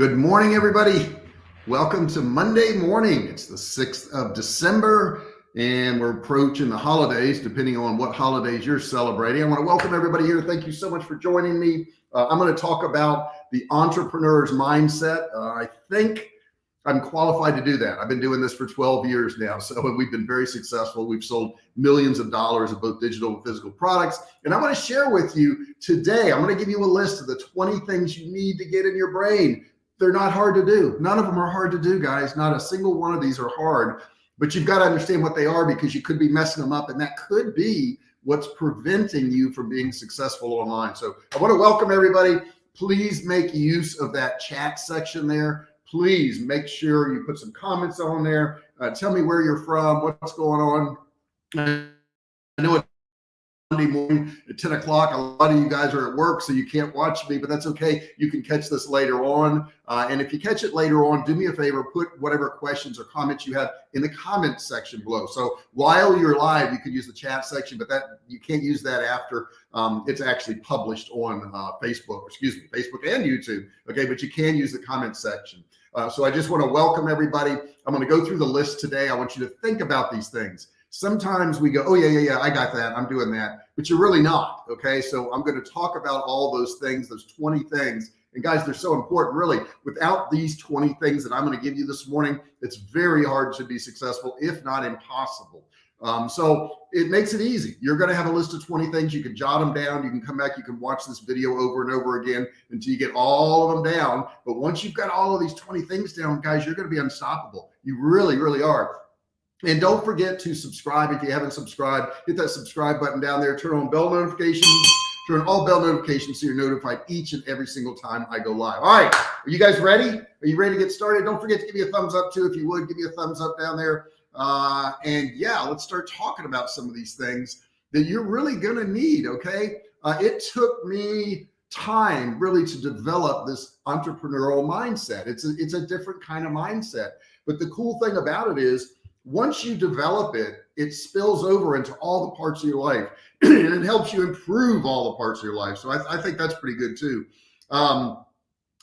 Good morning, everybody. Welcome to Monday morning. It's the 6th of December and we're approaching the holidays, depending on what holidays you're celebrating. I want to welcome everybody here. Thank you so much for joining me. Uh, I'm going to talk about the entrepreneur's mindset. Uh, I think I'm qualified to do that. I've been doing this for 12 years now. So we've been very successful. We've sold millions of dollars of both digital and physical products. And I want to share with you today, I'm going to give you a list of the 20 things you need to get in your brain they're not hard to do. None of them are hard to do, guys. Not a single one of these are hard, but you've got to understand what they are because you could be messing them up and that could be what's preventing you from being successful online. So I want to welcome everybody. Please make use of that chat section there. Please make sure you put some comments on there. Uh, tell me where you're from, what's going on. I know Monday morning at 10 o'clock. A lot of you guys are at work, so you can't watch me, but that's okay. You can catch this later on. Uh, and if you catch it later on, do me a favor, put whatever questions or comments you have in the comment section below. So while you're live, you can use the chat section, but that you can't use that after um, it's actually published on uh, Facebook, excuse me, Facebook and YouTube. Okay. But you can use the comment section. Uh, so I just want to welcome everybody. I'm going to go through the list today. I want you to think about these things sometimes we go, oh yeah, yeah, yeah, I got that. I'm doing that, but you're really not. Okay. So I'm going to talk about all those things, those 20 things. And guys, they're so important really without these 20 things that I'm going to give you this morning, it's very hard to be successful, if not impossible. Um, so it makes it easy. You're going to have a list of 20 things. You can jot them down. You can come back. You can watch this video over and over again until you get all of them down. But once you've got all of these 20 things down, guys, you're going to be unstoppable. You really, really are. And don't forget to subscribe if you haven't subscribed. Hit that subscribe button down there. Turn on bell notifications. Turn on all bell notifications so you're notified each and every single time I go live. All right. Are you guys ready? Are you ready to get started? Don't forget to give me a thumbs up too. If you would, give me a thumbs up down there. Uh, and yeah, let's start talking about some of these things that you're really going to need. Okay. Uh, it took me time really to develop this entrepreneurial mindset. It's a, it's a different kind of mindset. But the cool thing about it is once you develop it, it spills over into all the parts of your life and it helps you improve all the parts of your life. So I, I think that's pretty good too. Um,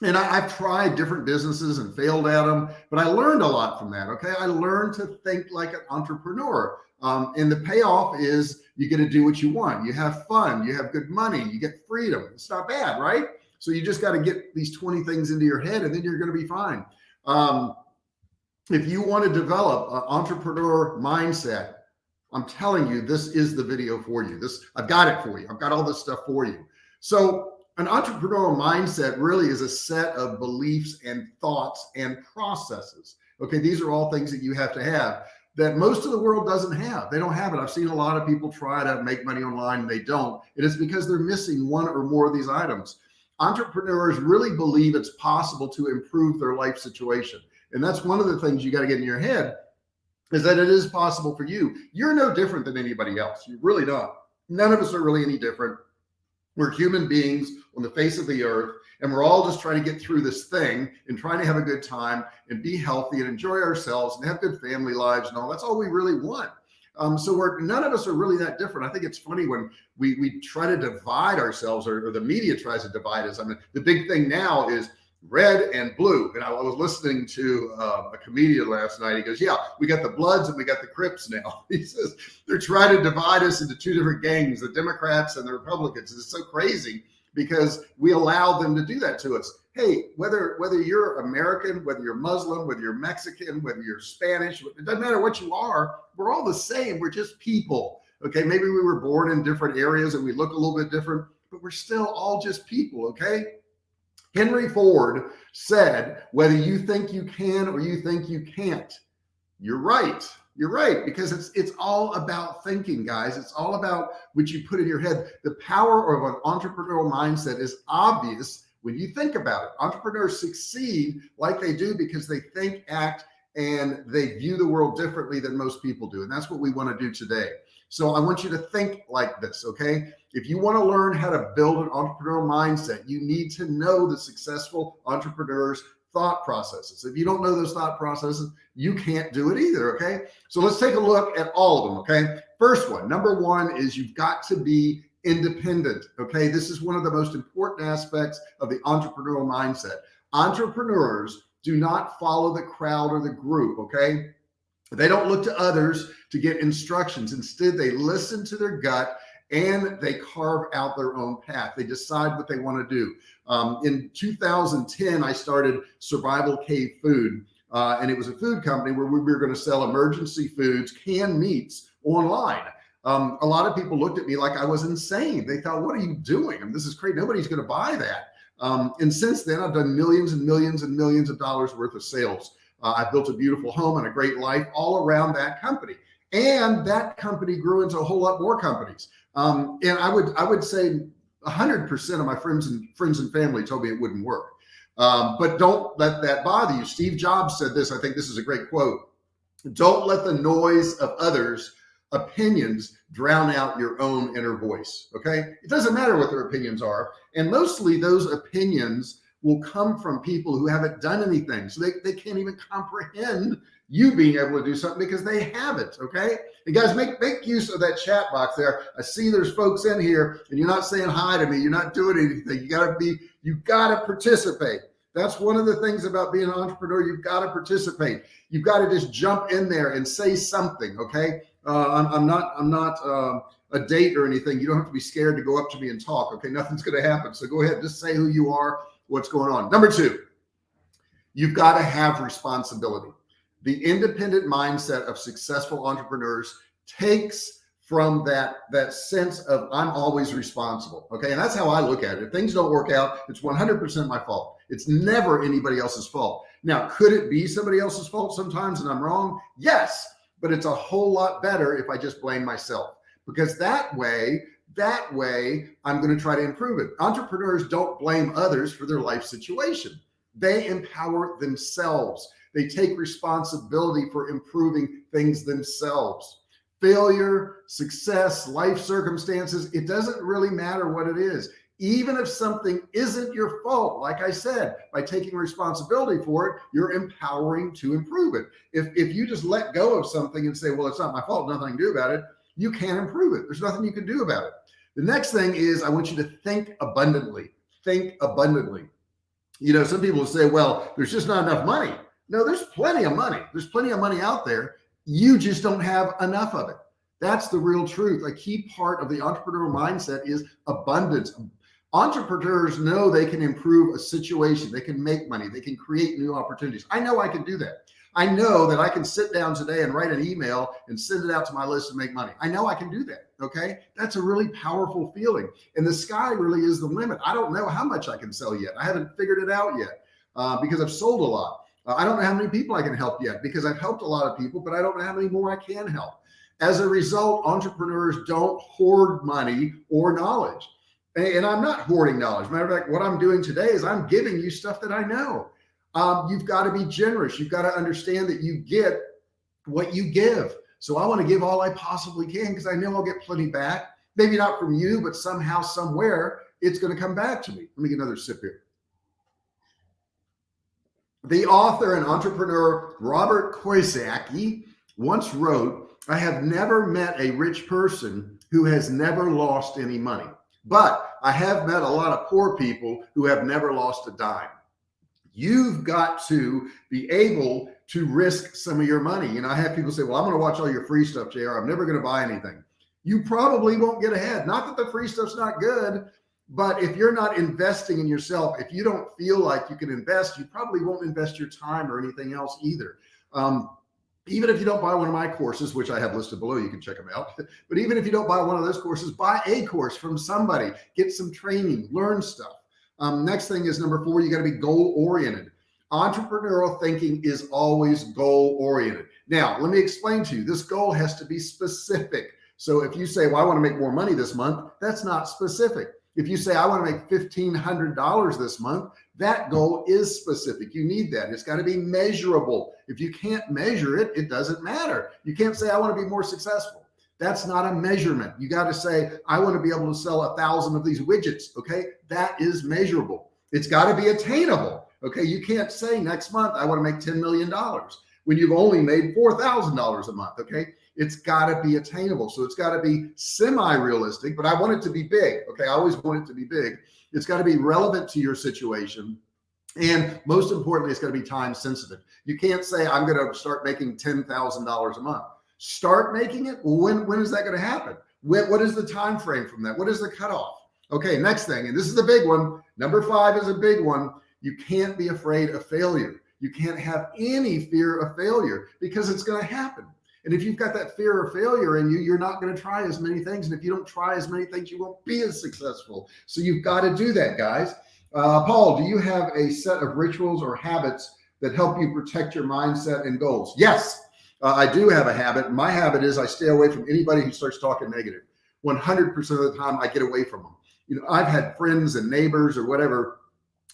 and I, have tried different businesses and failed at them, but I learned a lot from that. Okay. I learned to think like an entrepreneur. Um, and the payoff is you get to do what you want. You have fun, you have good money, you get freedom. It's not bad, right? So you just got to get these 20 things into your head and then you're going to be fine. Um, if you want to develop an entrepreneur mindset, I'm telling you, this is the video for you. This I've got it for you. I've got all this stuff for you. So an entrepreneurial mindset really is a set of beliefs and thoughts and processes. Okay. These are all things that you have to have that most of the world doesn't have. They don't have it. I've seen a lot of people try to make money online and they don't. It is because they're missing one or more of these items. Entrepreneurs really believe it's possible to improve their life situation. And that's one of the things you got to get in your head is that it is possible for you. You're no different than anybody else. You're really not. None of us are really any different. We're human beings on the face of the earth, and we're all just trying to get through this thing and trying to have a good time and be healthy and enjoy ourselves and have good family lives and all. That's all we really want. Um, so we're none of us are really that different. I think it's funny when we we try to divide ourselves or, or the media tries to divide us. I mean, the big thing now is red and blue. And I was listening to uh, a comedian last night. He goes, yeah, we got the Bloods and we got the Crips now. He says they're trying to divide us into two different gangs, the Democrats and the Republicans. It's so crazy because we allow them to do that to us. Hey, whether whether you're American, whether you're Muslim, whether you're Mexican, whether you're Spanish, it doesn't matter what you are. We're all the same. We're just people. Okay. Maybe we were born in different areas and we look a little bit different, but we're still all just people. Okay. Henry Ford said, whether you think you can or you think you can't, you're right. You're right because it's it's all about thinking, guys. It's all about what you put in your head. The power of an entrepreneurial mindset is obvious when you think about it. Entrepreneurs succeed like they do because they think, act, and they view the world differently than most people do. And that's what we want to do today. So I want you to think like this. Okay. If you want to learn how to build an entrepreneurial mindset, you need to know the successful entrepreneurs thought processes. If you don't know those thought processes, you can't do it either. Okay. So let's take a look at all of them. Okay. First one, number one is you've got to be independent. Okay. This is one of the most important aspects of the entrepreneurial mindset. Entrepreneurs do not follow the crowd or the group. Okay. They don't look to others to get instructions. Instead, they listen to their gut and they carve out their own path. They decide what they want to do. Um, in 2010, I started Survival Cave Food, uh, and it was a food company where we were going to sell emergency foods, canned meats online. Um, a lot of people looked at me like I was insane. They thought, what are you doing? I mean, this is crazy. Nobody's going to buy that. Um, and since then, I've done millions and millions and millions of dollars worth of sales. Uh, I've built a beautiful home and a great life all around that company. And that company grew into a whole lot more companies. Um, and I would, I would say hundred percent of my friends and friends and family told me it wouldn't work. Um, but don't let that bother you. Steve Jobs said this. I think this is a great quote. Don't let the noise of others opinions drown out your own inner voice. Okay. It doesn't matter what their opinions are. And mostly those opinions will come from people who haven't done anything. So they, they can't even comprehend you being able to do something because they haven't. Okay. And guys, make, make use of that chat box there. I see there's folks in here and you're not saying hi to me. You're not doing anything. You gotta be, you gotta participate. That's one of the things about being an entrepreneur. You've got to participate. You've got to just jump in there and say something. Okay. Uh, I'm, I'm, not, I'm not uh, a date or anything. You don't have to be scared to go up to me and talk. Okay. Nothing's going to happen. So go ahead, just say who you are, what's going on. Number two, you've got to have responsibility. The independent mindset of successful entrepreneurs takes from that that sense of I'm always responsible. Okay. And that's how I look at it. If things don't work out, it's 100% my fault. It's never anybody else's fault. Now, could it be somebody else's fault sometimes and I'm wrong? Yes, but it's a whole lot better if I just blame myself because that way, that way I'm going to try to improve it. Entrepreneurs don't blame others for their life situation. They empower themselves. They take responsibility for improving things themselves. Failure, success, life circumstances, it doesn't really matter what it is. Even if something isn't your fault, like I said, by taking responsibility for it, you're empowering to improve it. If, if you just let go of something and say, well, it's not my fault, nothing to do about it, you can't improve it. There's nothing you can do about it. The next thing is I want you to think abundantly, think abundantly. You know, some people say, well, there's just not enough money. No, there's plenty of money. There's plenty of money out there. You just don't have enough of it. That's the real truth. A key part of the entrepreneurial mindset is abundance. Entrepreneurs know they can improve a situation. They can make money. They can create new opportunities. I know I can do that. I know that I can sit down today and write an email and send it out to my list and make money. I know I can do that. Okay. That's a really powerful feeling. And the sky really is the limit. I don't know how much I can sell yet. I haven't figured it out yet uh, because I've sold a lot. Uh, I don't know how many people I can help yet because I've helped a lot of people, but I don't know how many more I can help. As a result, entrepreneurs don't hoard money or knowledge. And I'm not hoarding knowledge. Matter of fact, what I'm doing today is I'm giving you stuff that I know. Um, you've got to be generous. You've got to understand that you get what you give. So I want to give all I possibly can because I know I'll get plenty back. Maybe not from you, but somehow, somewhere, it's going to come back to me. Let me get another sip here. The author and entrepreneur Robert Kiyosaki once wrote, I have never met a rich person who has never lost any money, but I have met a lot of poor people who have never lost a dime. You've got to be able to risk some of your money. You know, I have people say, well, I'm going to watch all your free stuff, JR. I'm never going to buy anything. You probably won't get ahead. Not that the free stuff's not good, but if you're not investing in yourself, if you don't feel like you can invest, you probably won't invest your time or anything else either. Um, even if you don't buy one of my courses, which I have listed below, you can check them out. But even if you don't buy one of those courses, buy a course from somebody, get some training, learn stuff. Um, next thing is number four, you got to be goal oriented. Entrepreneurial thinking is always goal oriented. Now, let me explain to you, this goal has to be specific. So if you say, well, I want to make more money this month, that's not specific. If you say, I want to make $1,500 this month, that goal is specific. You need that. It's got to be measurable. If you can't measure it, it doesn't matter. You can't say, I want to be more successful. That's not a measurement. You got to say, I want to be able to sell a thousand of these widgets. Okay. That is measurable. It's got to be attainable. Okay. You can't say next month, I want to make $10 million when you've only made $4,000 a month. Okay it's got to be attainable. So it's got to be semi-realistic, but I want it to be big. Okay. I always want it to be big. It's got to be relevant to your situation. And most importantly, it's going to be time sensitive. You can't say, I'm going to start making $10,000 a month. Start making it. When, when is that going to happen? When, what is the time frame from that? What is the cutoff? Okay, next thing, and this is the big one. Number five is a big one. You can't be afraid of failure. You can't have any fear of failure because it's going to happen. And if you've got that fear of failure in you, you're not going to try as many things. And if you don't try as many things, you won't be as successful. So you've got to do that, guys. Uh, Paul, do you have a set of rituals or habits that help you protect your mindset and goals? Yes, uh, I do have a habit. My habit is I stay away from anybody who starts talking negative. 100% of the time I get away from them. You know, I've had friends and neighbors or whatever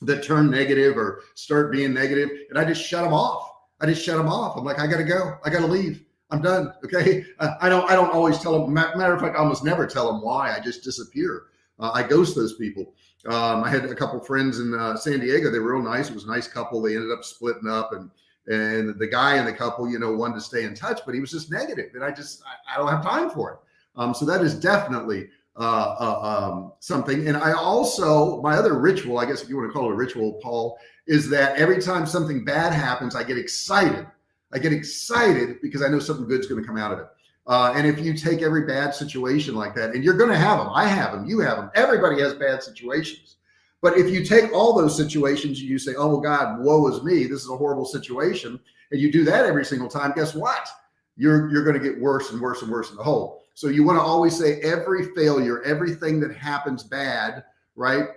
that turn negative or start being negative and I just shut them off. I just shut them off. I'm like, I got to go. I got to leave. I'm done. Okay. Uh, I don't, I don't always tell them, matter of fact, I almost never tell them why I just disappear. Uh, I ghost those people. Um, I had a couple friends in uh, San Diego. They were real nice. It was a nice couple. They ended up splitting up and, and the guy in the couple, you know, wanted to stay in touch, but he was just negative and I just, I, I don't have time for it. Um, so that is definitely uh, uh, um, something. And I also, my other ritual, I guess if you want to call it a ritual, Paul, is that every time something bad happens, I get excited. I get excited because I know something good's going to come out of it. Uh, and if you take every bad situation like that, and you're going to have them, I have them, you have them, everybody has bad situations. But if you take all those situations and you say, oh, God, woe is me, this is a horrible situation, and you do that every single time, guess what? You're, you're going to get worse and worse and worse in the hole. So you want to always say every failure, everything that happens bad, right,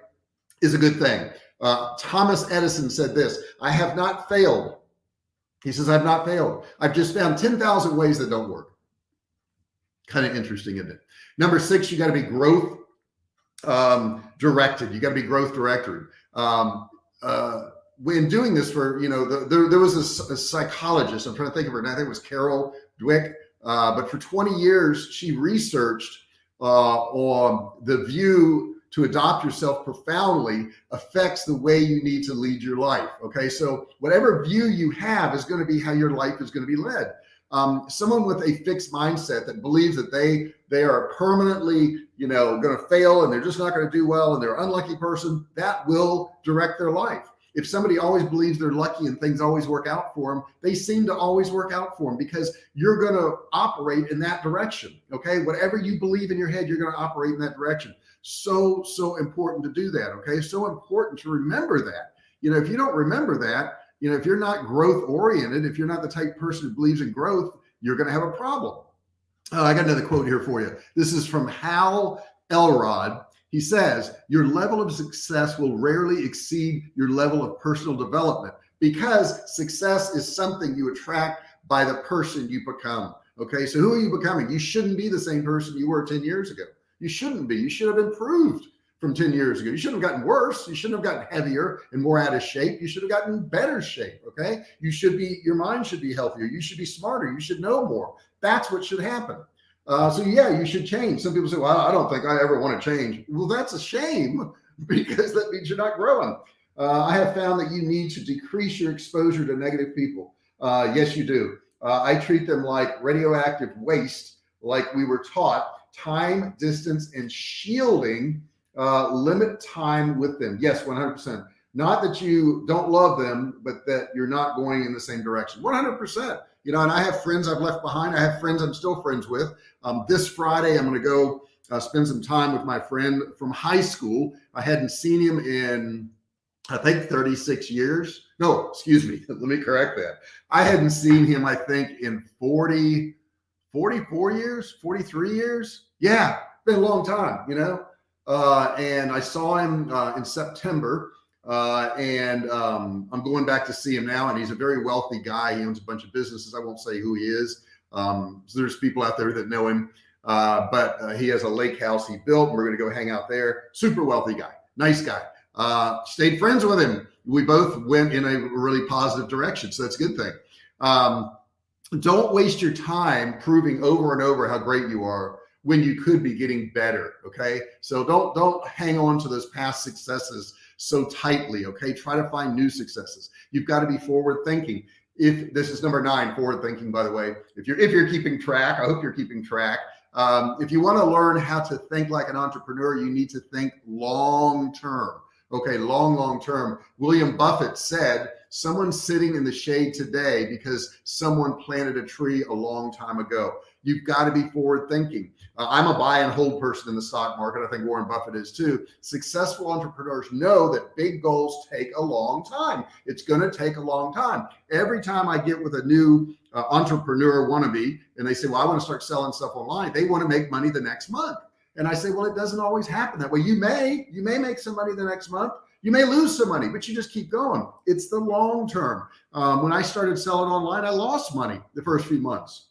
is a good thing. Uh, Thomas Edison said this, I have not failed. He says, I've not failed. I've just found 10,000 ways that don't work kind of interesting, isn't it? Number six, you got to be growth um, directed. You got to be growth directed. Um, uh, when doing this for, you know, the, there, there was a, a, psychologist, I'm trying to think of her, and I think it was Carol Dweck, uh, but for 20 years, she researched uh, on the view to adopt yourself profoundly affects the way you need to lead your life. Okay. So whatever view you have is going to be how your life is going to be led um, someone with a fixed mindset that believes that they they are permanently you know going to fail and they're just not going to do well and they're an unlucky person that will direct their life if somebody always believes they're lucky and things always work out for them they seem to always work out for them because you're going to operate in that direction okay whatever you believe in your head you're going to operate in that direction so so important to do that okay so important to remember that you know if you don't remember that you know, if you're not growth oriented, if you're not the type person who believes in growth, you're going to have a problem. Uh, I got another quote here for you. This is from Hal Elrod. He says, your level of success will rarely exceed your level of personal development because success is something you attract by the person you become. Okay. So who are you becoming? You shouldn't be the same person you were 10 years ago. You shouldn't be, you should have improved from 10 years ago. You shouldn't have gotten worse. You shouldn't have gotten heavier and more out of shape. You should have gotten better shape. Okay. You should be, your mind should be healthier. You should be smarter. You should know more. That's what should happen. Uh, so yeah, you should change. Some people say, well, I don't think I ever want to change. Well, that's a shame because that means you're not growing. Uh, I have found that you need to decrease your exposure to negative people. Uh, yes, you do. Uh, I treat them like radioactive waste, like we were taught time, distance, and shielding uh, limit time with them. Yes, 100%. Not that you don't love them, but that you're not going in the same direction. 100%. You know, and I have friends I've left behind. I have friends I'm still friends with. Um, this Friday, I'm going to go uh, spend some time with my friend from high school. I hadn't seen him in, I think 36 years. No, excuse me. Let me correct that. I hadn't seen him, I think in 40, 44 years, 43 years. Yeah, been a long time, you know? Uh, and I saw him uh, in September. Uh, and um, I'm going back to see him now. And he's a very wealthy guy. He owns a bunch of businesses. I won't say who he is. Um, so there's people out there that know him. Uh, but uh, he has a lake house he built. And we're going to go hang out there. Super wealthy guy, nice guy. Uh, stayed friends with him. We both went in a really positive direction. So that's a good thing. Um, don't waste your time proving over and over how great you are when you could be getting better. Okay. So don't, don't hang on to those past successes so tightly. Okay. Try to find new successes. You've got to be forward thinking. If this is number nine, forward thinking, by the way, if you're, if you're keeping track, I hope you're keeping track. Um, if you want to learn how to think like an entrepreneur, you need to think long term. Okay, long, long term. William Buffett said, someone sitting in the shade today because someone planted a tree a long time ago. You've got to be forward thinking. Uh, I'm a buy and hold person in the stock market. I think Warren Buffett is too. Successful entrepreneurs know that big goals take a long time. It's going to take a long time. Every time I get with a new uh, entrepreneur wannabe and they say, well, I want to start selling stuff online. They want to make money the next month. And I say, well, it doesn't always happen that way. You may, you may make some money the next month. You may lose some money, but you just keep going. It's the long term. Um, when I started selling online, I lost money the first few months.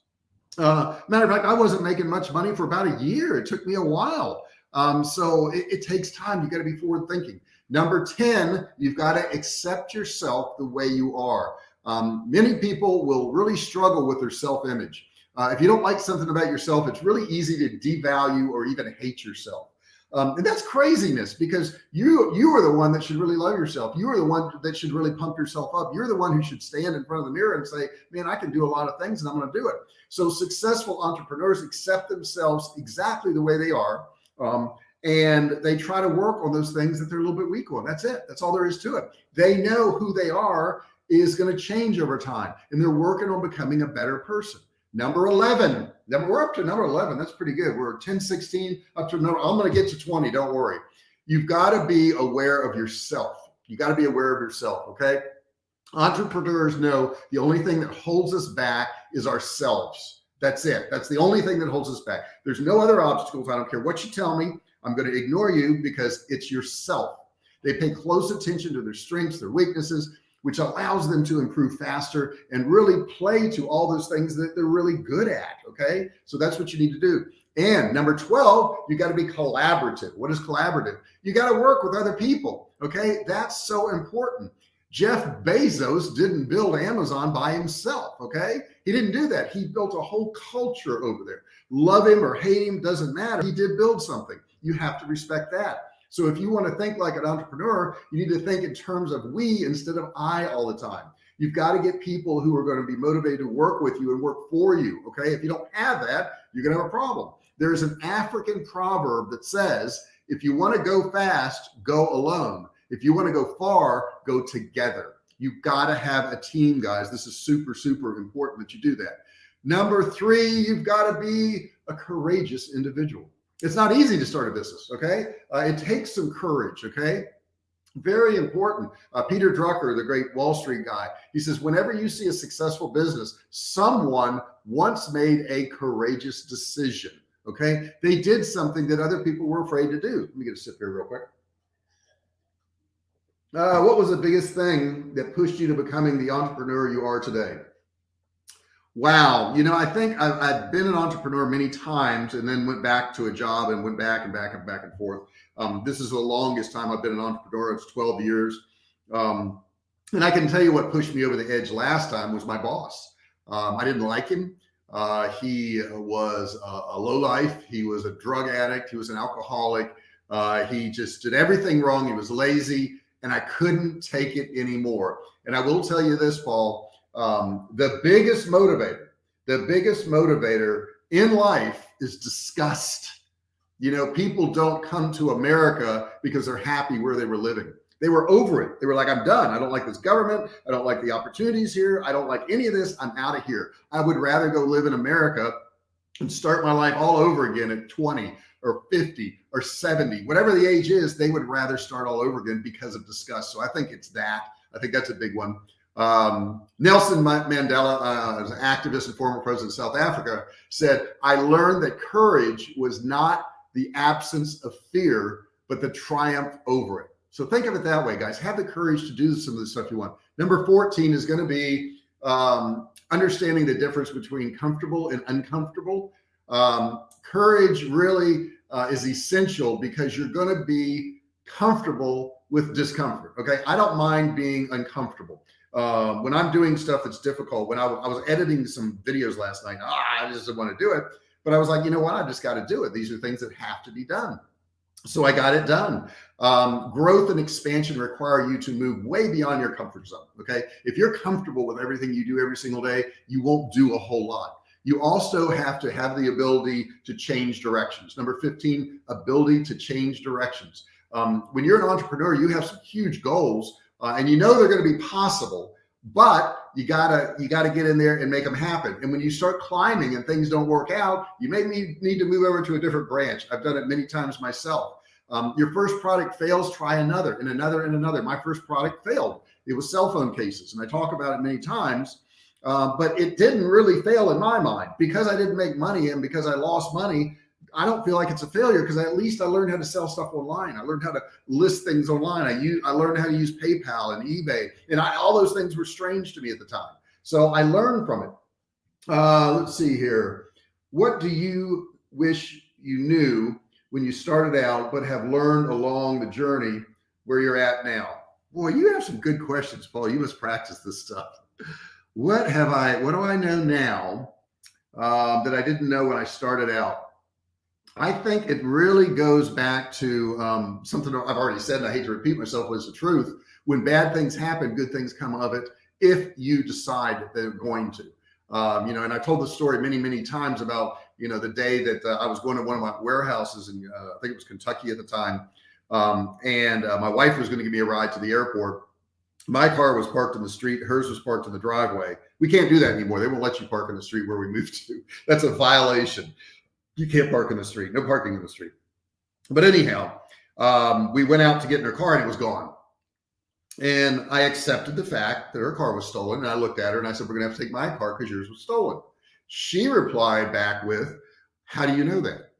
Uh, matter of fact, I wasn't making much money for about a year. It took me a while. Um, so it, it takes time. You got to be forward thinking. Number 10, you've got to accept yourself the way you are. Um, many people will really struggle with their self-image. Uh, if you don't like something about yourself, it's really easy to devalue or even hate yourself. Um, and that's craziness because you you are the one that should really love yourself. You are the one that should really pump yourself up. You're the one who should stand in front of the mirror and say, man, I can do a lot of things and I'm going to do it. So successful entrepreneurs accept themselves exactly the way they are. Um, and they try to work on those things that they're a little bit weak on. That's it. That's all there is to it. They know who they are is going to change over time and they're working on becoming a better person. Number 11, then we're up to number 11. That's pretty good. We're 10, 16 up to number, I'm going to get to 20. Don't worry. You've got to be aware of yourself. You got to be aware of yourself. Okay. Entrepreneurs know the only thing that holds us back is ourselves. That's it. That's the only thing that holds us back. There's no other obstacles. I don't care what you tell me. I'm going to ignore you because it's yourself. They pay close attention to their strengths, their weaknesses, which allows them to improve faster and really play to all those things that they're really good at. Okay. So that's what you need to do. And number 12, you got to be collaborative. What is collaborative? You got to work with other people. Okay. That's so important. Jeff Bezos didn't build Amazon by himself. Okay. He didn't do that. He built a whole culture over there. Love him or hate him, doesn't matter. He did build something. You have to respect that. So if you want to think like an entrepreneur, you need to think in terms of we instead of I all the time. You've got to get people who are going to be motivated to work with you and work for you. Okay. If you don't have that, you're going to have a problem. There's an African proverb that says, if you want to go fast, go alone. If you want to go far, go together. You've got to have a team, guys. This is super, super important that you do that. Number three, you've got to be a courageous individual. It's not easy to start a business. Okay. Uh, it takes some courage. Okay. Very important. Uh, Peter Drucker, the great Wall Street guy, he says, whenever you see a successful business, someone once made a courageous decision. Okay. They did something that other people were afraid to do. Let me get a sip here real quick. Uh, what was the biggest thing that pushed you to becoming the entrepreneur you are today? Wow. You know, I think I've, I've, been an entrepreneur many times and then went back to a job and went back and back and back and forth. Um, this is the longest time I've been an entrepreneur. It's 12 years. Um, and I can tell you what pushed me over the edge last time was my boss. Um, I didn't like him. Uh, he was a, a low life. He was a drug addict. He was an alcoholic. Uh, he just did everything wrong. He was lazy and I couldn't take it anymore. And I will tell you this, Paul, um, the biggest motivator, the biggest motivator in life is disgust. You know, people don't come to America because they're happy where they were living. They were over it. They were like, I'm done. I don't like this government. I don't like the opportunities here. I don't like any of this. I'm out of here. I would rather go live in America and start my life all over again at 20 or 50 or 70, whatever the age is, they would rather start all over again because of disgust. So I think it's that. I think that's a big one. Um, Nelson Mandela, uh, an activist and former president of South Africa, said, I learned that courage was not the absence of fear, but the triumph over it. So think of it that way, guys. Have the courage to do some of the stuff you want. Number 14 is going to be um, understanding the difference between comfortable and uncomfortable. Um, courage really uh, is essential because you're going to be comfortable with discomfort. Okay. I don't mind being uncomfortable. Um, when I'm doing stuff that's difficult, when I, I was editing some videos last night, ah, I just didn't want to do it, but I was like, you know what? I just got to do it. These are things that have to be done. So I got it done. Um, growth and expansion require you to move way beyond your comfort zone. Okay. If you're comfortable with everything you do every single day, you won't do a whole lot. You also have to have the ability to change directions. Number 15, ability to change directions. Um, when you're an entrepreneur, you have some huge goals uh, and you know they're going to be possible, but you gotta, you gotta get in there and make them happen. And when you start climbing and things don't work out, you may need, need to move over to a different branch. I've done it many times myself. Um, your first product fails, try another and another and another. My first product failed. It was cell phone cases. And I talk about it many times, uh, but it didn't really fail in my mind because I didn't make money and because I lost money. I don't feel like it's a failure because at least I learned how to sell stuff online. I learned how to list things online. I use, I learned how to use PayPal and eBay and I, all those things were strange to me at the time. So I learned from it. Uh, let's see here. What do you wish you knew when you started out, but have learned along the journey where you're at now? Boy, you have some good questions, Paul. You must practice this stuff. What have I, what do I know now uh, that I didn't know when I started out? I think it really goes back to um, something I've already said, and I hate to repeat myself, but it's the truth. When bad things happen, good things come of it if you decide they're going to. Um, you know, and I told the story many, many times about, you know, the day that uh, I was going to one of my warehouses in, uh, I think it was Kentucky at the time. Um, and uh, my wife was going to give me a ride to the airport. My car was parked in the street. Hers was parked in the driveway. We can't do that anymore. They won't let you park in the street where we moved to. That's a violation you can't park in the street, no parking in the street. But anyhow, um, we went out to get in her car and it was gone. And I accepted the fact that her car was stolen. And I looked at her and I said, we're gonna have to take my car because yours was stolen. She replied back with, how do you know that?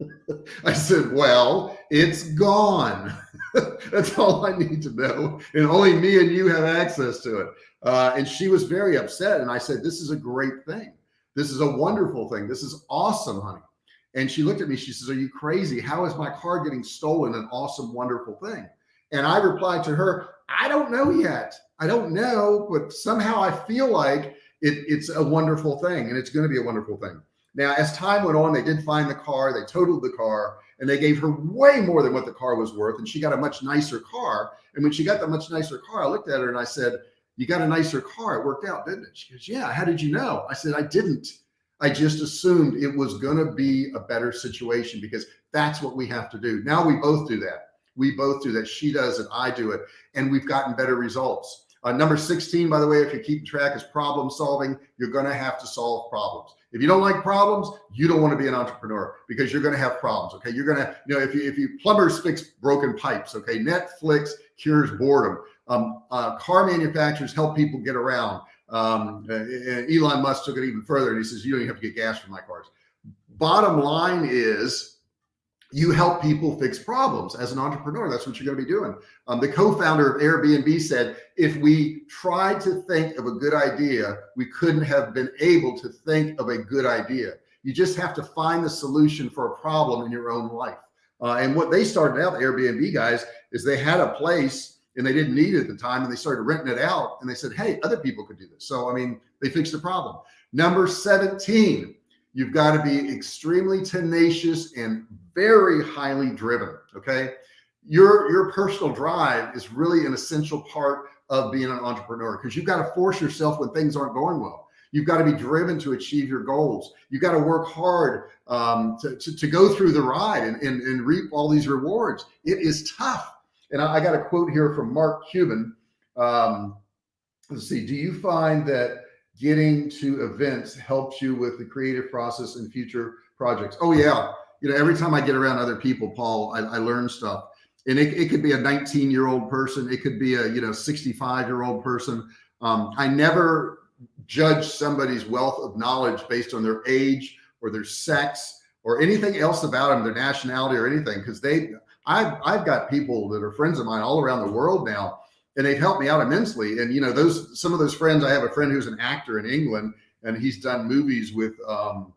I said, well, it's gone. That's all I need to know. And only me and you have access to it. Uh, and she was very upset. And I said, this is a great thing. This is a wonderful thing. This is awesome, honey. And she looked at me, she says, are you crazy? How is my car getting stolen? An awesome, wonderful thing. And I replied to her, I don't know yet. I don't know, but somehow I feel like it, it's a wonderful thing and it's going to be a wonderful thing. Now, as time went on, they did find the car, they totaled the car and they gave her way more than what the car was worth. And she got a much nicer car. And when she got the much nicer car, I looked at her and I said, you got a nicer car. It worked out, didn't it? She goes, yeah. How did you know? I said, I didn't. I just assumed it was going to be a better situation because that's what we have to do. Now we both do that. We both do that. She does it. I do it. And we've gotten better results. Uh, number 16, by the way, if you're keeping track is problem solving, you're going to have to solve problems. If you don't like problems, you don't want to be an entrepreneur because you're going to have problems. Okay. You're going to, you know, if you, if you plumbers fix broken pipes, okay. Netflix cures boredom. Um, uh, car manufacturers help people get around. Um, Elon Musk took it even further and he says, you don't even have to get gas for my cars. Bottom line is you help people fix problems as an entrepreneur. That's what you're going to be doing. Um, the co-founder of Airbnb said, if we tried to think of a good idea, we couldn't have been able to think of a good idea. You just have to find the solution for a problem in your own life. Uh, and what they started out, the Airbnb guys, is they had a place and they didn't need it at the time and they started renting it out and they said, Hey, other people could do this. So, I mean, they fixed the problem. Number 17, you've got to be extremely tenacious and very highly driven. Okay. Your, your personal drive is really an essential part of being an entrepreneur because you've got to force yourself when things aren't going well. You've got to be driven to achieve your goals. You've got to work hard um, to, to, to, go through the ride and, and, and reap all these rewards. It is tough. And I, I got a quote here from Mark Cuban. Um, let's see, do you find that getting to events helps you with the creative process and future projects? Oh yeah. You know, every time I get around other people, Paul, I, I learn stuff and it, it could be a 19 year old person. It could be a, you know, 65 year old person. Um, I never judge somebody's wealth of knowledge based on their age or their sex or anything else about them, their nationality or anything. Cause they, I've, I've got people that are friends of mine all around the world now, and they've helped me out immensely. And, you know, those, some of those friends, I have a friend who's an actor in England and he's done movies with, um,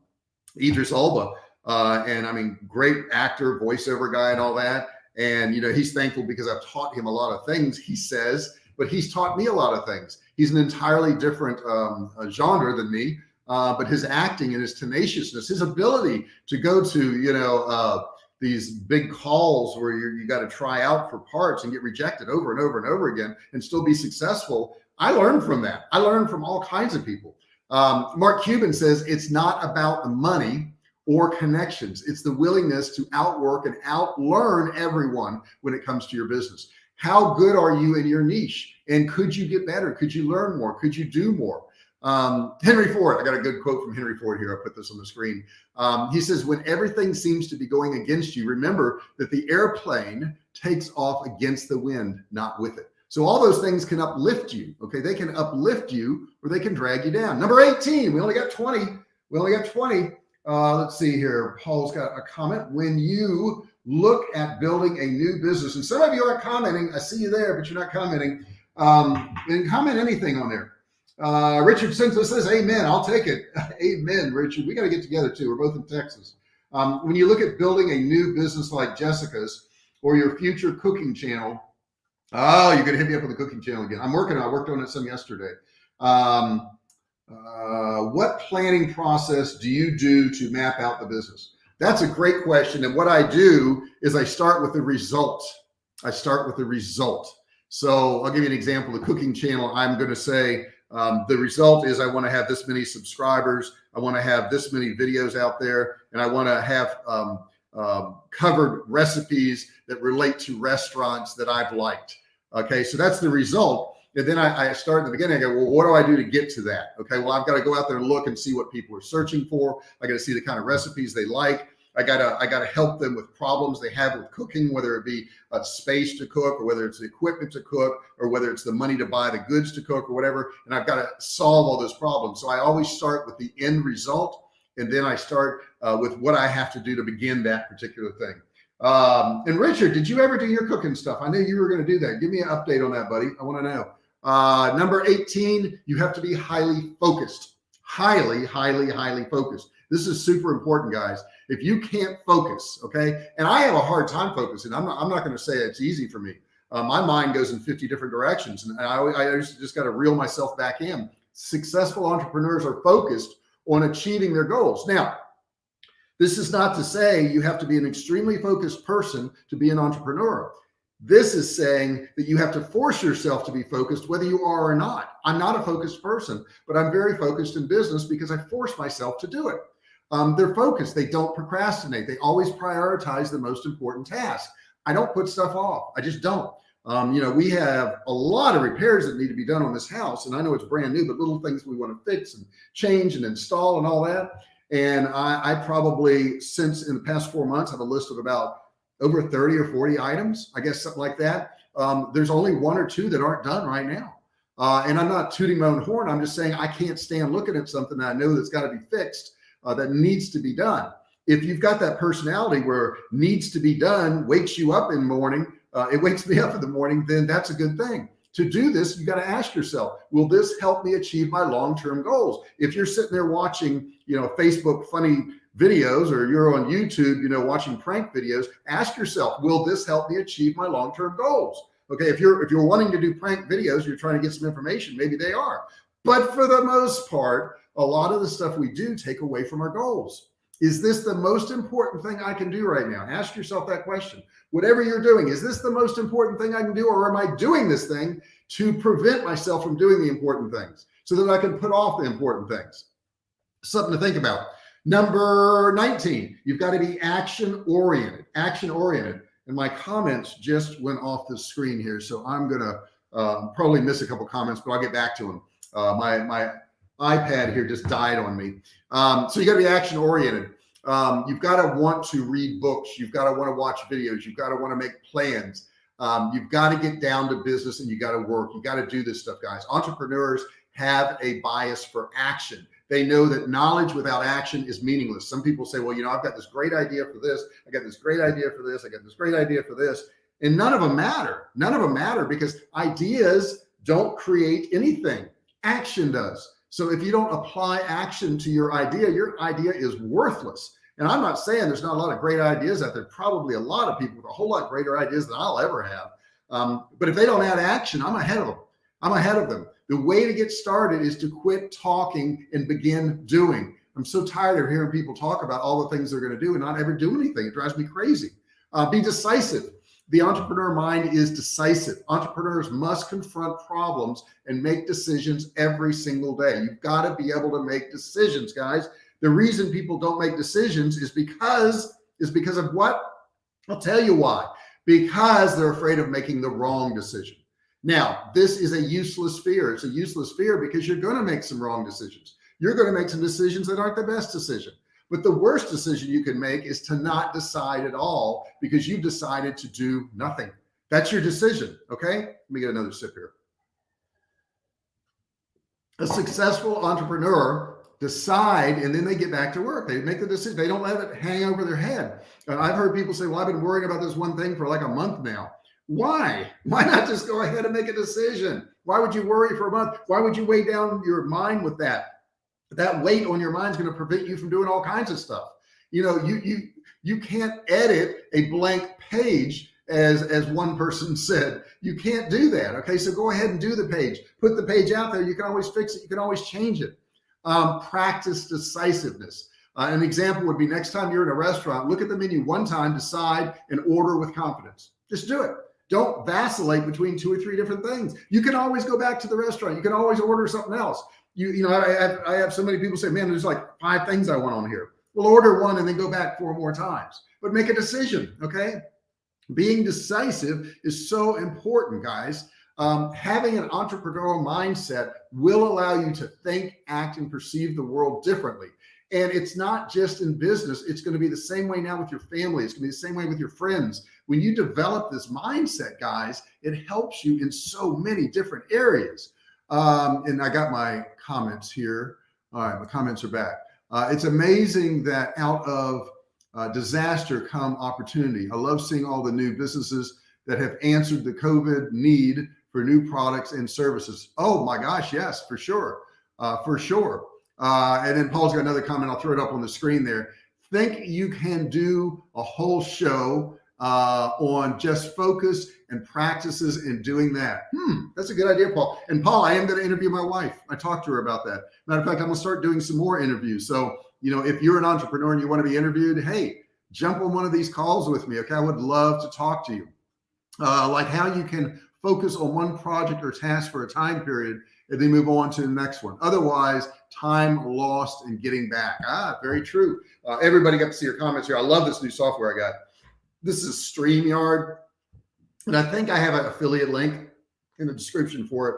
Idris Elba. Uh, and I mean, great actor, voiceover guy and all that. And, you know, he's thankful because I've taught him a lot of things he says, but he's taught me a lot of things. He's an entirely different um, genre than me. Uh, but his acting and his tenaciousness, his ability to go to, you know, uh, these big calls where you you got to try out for parts and get rejected over and over and over again and still be successful. I learned from that. I learned from all kinds of people. Um, Mark Cuban says it's not about the money or connections. It's the willingness to outwork and outlearn everyone when it comes to your business. How good are you in your niche? And could you get better? Could you learn more? Could you do more? Um, Henry Ford, I got a good quote from Henry Ford here. I'll put this on the screen. Um, he says, when everything seems to be going against you, remember that the airplane takes off against the wind, not with it. So all those things can uplift you. Okay. They can uplift you or they can drag you down. Number 18, we only got 20. We only got 20. Uh, let's see here. Paul's got a comment. When you look at building a new business, and some of you are commenting, I see you there, but you're not commenting. Um, and comment anything on there. Uh, Richard Simpson says, Amen. I'll take it. Amen, Richard. We got to get together too. We're both in Texas. Um, when you look at building a new business like Jessica's or your future cooking channel, oh, you're going to hit me up on the cooking channel again. I'm working on. I worked on it some yesterday. Um, uh, what planning process do you do to map out the business? That's a great question. And what I do is I start with the result. I start with the result. So I'll give you an example. The cooking channel, I'm going to say um, the result is I want to have this many subscribers. I want to have this many videos out there and I want to have um, uh, covered recipes that relate to restaurants that I've liked. Okay. So that's the result. And then I, I start in the beginning. I go, well, what do I do to get to that? Okay. Well, I've got to go out there and look and see what people are searching for. I got to see the kind of recipes they like. I gotta, I gotta help them with problems they have with cooking, whether it be a space to cook or whether it's the equipment to cook or whether it's the money to buy the goods to cook or whatever. And I've got to solve all those problems. So I always start with the end result. And then I start uh, with what I have to do to begin that particular thing. Um, and Richard, did you ever do your cooking stuff? I knew you were going to do that. Give me an update on that, buddy. I want to know. Uh, number 18, you have to be highly focused, highly, highly, highly focused. This is super important, guys. If you can't focus, okay, and I have a hard time focusing. I'm not, I'm not going to say it's easy for me. Uh, my mind goes in 50 different directions, and I, I just got to reel myself back in. Successful entrepreneurs are focused on achieving their goals. Now, this is not to say you have to be an extremely focused person to be an entrepreneur. This is saying that you have to force yourself to be focused, whether you are or not. I'm not a focused person, but I'm very focused in business because I force myself to do it. Um, they're focused. They don't procrastinate. They always prioritize the most important task. I don't put stuff off. I just don't. Um, you know, we have a lot of repairs that need to be done on this house and I know it's brand new, but little things we want to fix and change and install and all that. And I, I probably since in the past four months have a list of about over 30 or 40 items, I guess something like that. Um, there's only one or two that aren't done right now. Uh, and I'm not tooting my own horn. I'm just saying I can't stand looking at something that I know that's got to be fixed, uh, that needs to be done. If you've got that personality where needs to be done wakes you up in the morning, uh, it wakes me up in the morning, then that's a good thing. To do this, you got to ask yourself, will this help me achieve my long-term goals? If you're sitting there watching, you know, Facebook funny videos or you're on YouTube, you know, watching prank videos, ask yourself, will this help me achieve my long-term goals? Okay. If you're, if you're wanting to do prank videos, you're trying to get some information, maybe they are, but for the most part, a lot of the stuff we do take away from our goals. Is this the most important thing I can do right now? Ask yourself that question. Whatever you're doing, is this the most important thing I can do? Or am I doing this thing to prevent myself from doing the important things so that I can put off the important things? Something to think about. Number 19, you've got to be action oriented, action oriented. And my comments just went off the screen here. So I'm going to uh, probably miss a couple comments, but I'll get back to them. Uh, my, my iPad here just died on me. Um, so you got to be action oriented. Um, you've got to want to read books. You've got to want to watch videos. You've got to want to make plans. Um, you've got to get down to business and you got to work. You got to do this stuff, guys. Entrepreneurs have a bias for action. They know that knowledge without action is meaningless. Some people say, well, you know, I've got this great idea for this. I got this great idea for this. I got this great idea for this. And none of them matter. None of them matter because ideas don't create anything. Action does. So if you don't apply action to your idea, your idea is worthless. And I'm not saying there's not a lot of great ideas out there. Probably a lot of people with a whole lot greater ideas than I'll ever have. Um, but if they don't add action, I'm ahead of them. I'm ahead of them. The way to get started is to quit talking and begin doing. I'm so tired of hearing people talk about all the things they're going to do and not ever do anything. It drives me crazy. Uh, be decisive. The entrepreneur mind is decisive. Entrepreneurs must confront problems and make decisions every single day. You've got to be able to make decisions, guys. The reason people don't make decisions is because, is because of what? I'll tell you why. Because they're afraid of making the wrong decision. Now, this is a useless fear. It's a useless fear because you're going to make some wrong decisions. You're going to make some decisions that aren't the best decision. But the worst decision you can make is to not decide at all because you've decided to do nothing. That's your decision. Okay. Let me get another sip here. A successful entrepreneur decide and then they get back to work. They make the decision. They don't let it hang over their head. And I've heard people say, well, I've been worrying about this one thing for like a month now. Why? Why not just go ahead and make a decision? Why would you worry for a month? Why would you weigh down your mind with that? That weight on your mind is going to prevent you from doing all kinds of stuff. You know, you you you can't edit a blank page as as one person said. You can't do that. Okay, so go ahead and do the page. Put the page out there. You can always fix it. You can always change it. Um, practice decisiveness. Uh, an example would be next time you're in a restaurant, look at the menu one time, decide and order with confidence. Just do it. Don't vacillate between two or three different things. You can always go back to the restaurant. You can always order something else. You, you know, I, I, have so many people say, man, there's like five things I want on here. We'll order one and then go back four more times, but make a decision. Okay. Being decisive is so important, guys. Um, having an entrepreneurial mindset will allow you to think, act, and perceive the world differently. And it's not just in business. It's going to be the same way now with your family. It's going to be the same way with your friends. When you develop this mindset, guys, it helps you in so many different areas. Um, and I got my comments here. All right, my comments are back. Uh, it's amazing that out of uh, disaster come opportunity. I love seeing all the new businesses that have answered the COVID need for new products and services. Oh my gosh, yes, for sure, uh, for sure. Uh, and then Paul's got another comment. I'll throw it up on the screen there. Think you can do a whole show uh, on just focus and practices in doing that. Hmm, that's a good idea, Paul. And Paul, I am going to interview my wife. I talked to her about that. Matter of fact, I'm going to start doing some more interviews. So, you know, if you're an entrepreneur and you want to be interviewed, hey, jump on one of these calls with me. Okay. I would love to talk to you. Uh, like how you can focus on one project or task for a time period and then move on to the next one. Otherwise, time lost and getting back. Ah, very true. Uh, everybody got to see your comments here. I love this new software I got. This is StreamYard. And I think I have an affiliate link in the description for it.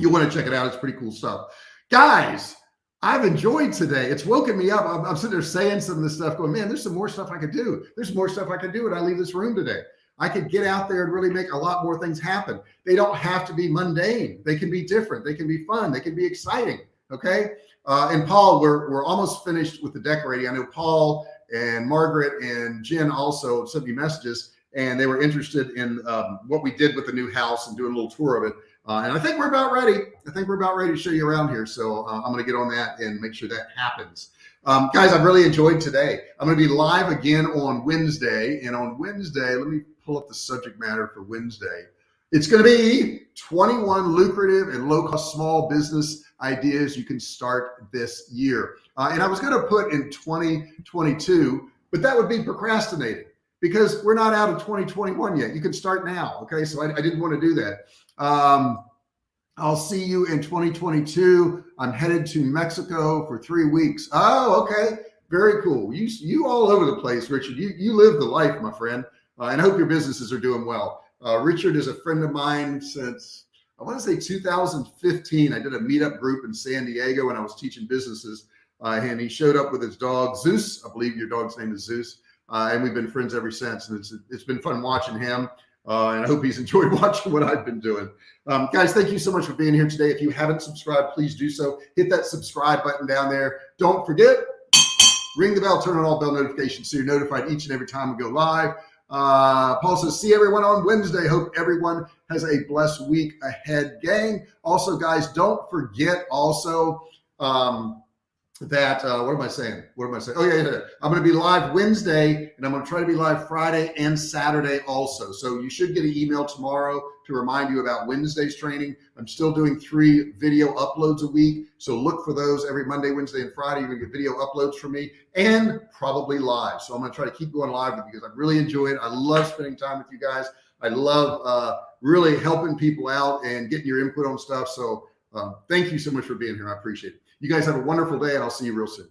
You want to check it out. It's pretty cool stuff. Guys, I've enjoyed today. It's woken me up. I'm, I'm, sitting there saying some of this stuff going, man, there's some more stuff I could do. There's more stuff I could do when I leave this room today. I could get out there and really make a lot more things happen. They don't have to be mundane. They can be different. They can be fun. They can be exciting. Okay. Uh, and Paul, we're, we're almost finished with the decorating. I know Paul and Margaret and Jen also sent me messages and they were interested in um, what we did with the new house and doing a little tour of it. Uh, and I think we're about ready. I think we're about ready to show you around here. So uh, I'm going to get on that and make sure that happens. Um, guys, I've really enjoyed today. I'm going to be live again on Wednesday. And on Wednesday, let me pull up the subject matter for Wednesday. It's going to be 21 lucrative and low cost small business ideas you can start this year. Uh, and I was going to put in 2022, but that would be procrastinating because we're not out of 2021 yet. You can start now. Okay. So I, I didn't want to do that. Um, I'll see you in 2022. I'm headed to Mexico for three weeks. Oh, okay. Very cool. You, you all over the place, Richard. You, you live the life, my friend. Uh, and I hope your businesses are doing well. Uh, Richard is a friend of mine since I want to say 2015. I did a meetup group in San Diego when I was teaching businesses. Uh, and he showed up with his dog, Zeus. I believe your dog's name is Zeus. Uh, and we've been friends ever since. And it's, it's been fun watching him. Uh, and I hope he's enjoyed watching what I've been doing. Um, guys, thank you so much for being here today. If you haven't subscribed, please do so. Hit that subscribe button down there. Don't forget, ring the bell, turn on all bell notifications so you're notified each and every time we go live. Uh, Paul says, see everyone on Wednesday. Hope everyone has a blessed week ahead, gang. Also, guys, don't forget also, um, that uh, what am I saying? What am I saying? Oh yeah, yeah, I'm going to be live Wednesday and I'm going to try to be live Friday and Saturday also. So you should get an email tomorrow to remind you about Wednesday's training. I'm still doing three video uploads a week. So look for those every Monday, Wednesday, and Friday. You're going to get video uploads from me and probably live. So I'm going to try to keep going live because I really enjoy it. I love spending time with you guys. I love uh, really helping people out and getting your input on stuff. So uh, thank you so much for being here. I appreciate it. You guys have a wonderful day and I'll see you real soon.